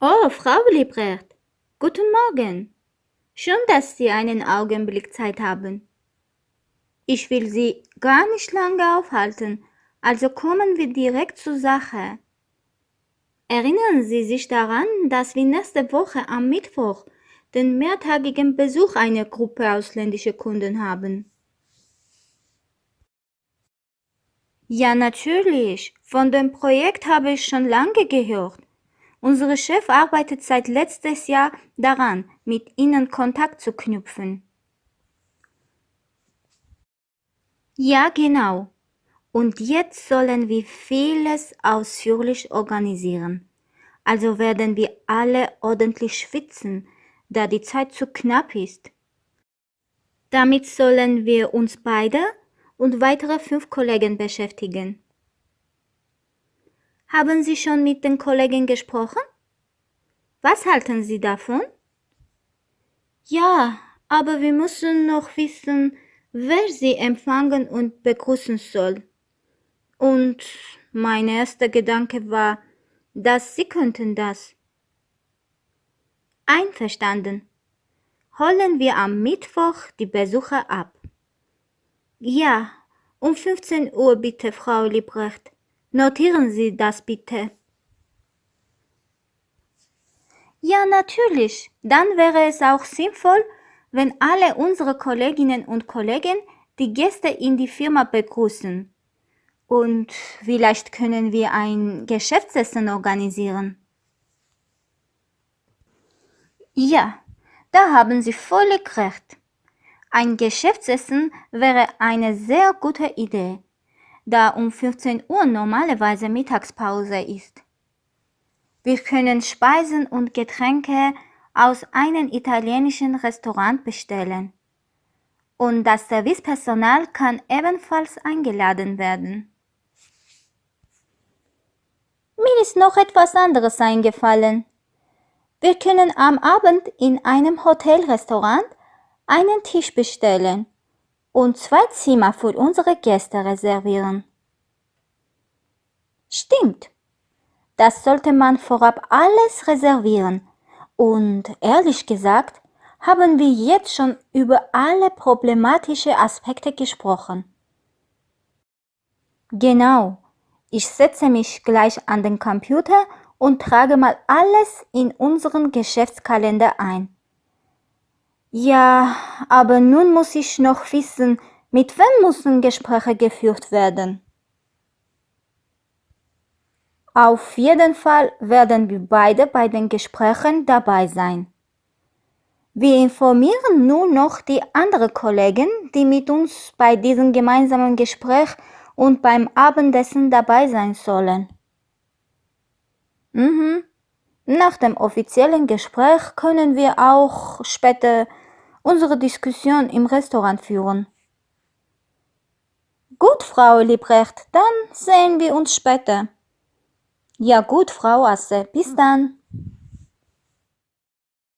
Oh, Frau Liebrecht, guten Morgen. Schön, dass Sie einen Augenblick Zeit haben. Ich will Sie gar nicht lange aufhalten, also kommen wir direkt zur Sache. Erinnern Sie sich daran, dass wir nächste Woche am Mittwoch den mehrtägigen Besuch einer Gruppe ausländischer Kunden haben? Ja, natürlich. Von dem Projekt habe ich schon lange gehört. Unser Chef arbeitet seit letztes Jahr daran, mit Ihnen Kontakt zu knüpfen. Ja, genau. Und jetzt sollen wir vieles ausführlich organisieren. Also werden wir alle ordentlich schwitzen, da die Zeit zu knapp ist. Damit sollen wir uns beide und weitere fünf Kollegen beschäftigen. Haben Sie schon mit den Kollegen gesprochen? Was halten Sie davon? Ja, aber wir müssen noch wissen, wer Sie empfangen und begrüßen soll. Und mein erster Gedanke war, dass Sie könnten das. Einverstanden. Holen wir am Mittwoch die Besucher ab. Ja, um 15 Uhr bitte, Frau Liebrecht. Notieren Sie das bitte. Ja, natürlich. Dann wäre es auch sinnvoll, wenn alle unsere Kolleginnen und Kollegen die Gäste in die Firma begrüßen. Und vielleicht können wir ein Geschäftsessen organisieren. Ja, da haben Sie völlig recht. Ein Geschäftsessen wäre eine sehr gute Idee da um 15 Uhr normalerweise Mittagspause ist. Wir können Speisen und Getränke aus einem italienischen Restaurant bestellen. Und das Servicepersonal kann ebenfalls eingeladen werden. Mir ist noch etwas anderes eingefallen. Wir können am Abend in einem Hotelrestaurant einen Tisch bestellen und zwei Zimmer für unsere Gäste reservieren. Stimmt. Das sollte man vorab alles reservieren. Und ehrlich gesagt, haben wir jetzt schon über alle problematische Aspekte gesprochen. Genau. Ich setze mich gleich an den Computer und trage mal alles in unseren Geschäftskalender ein. Ja, aber nun muss ich noch wissen, mit wem müssen Gespräche geführt werden. Auf jeden Fall werden wir beide bei den Gesprächen dabei sein. Wir informieren nur noch die anderen Kollegen, die mit uns bei diesem gemeinsamen Gespräch und beim Abendessen dabei sein sollen. Mhm. Nach dem offiziellen Gespräch können wir auch später unsere Diskussion im Restaurant führen. Gut, Frau Liebrecht, dann sehen wir uns später. Ja gut, Frau Asse, bis dann.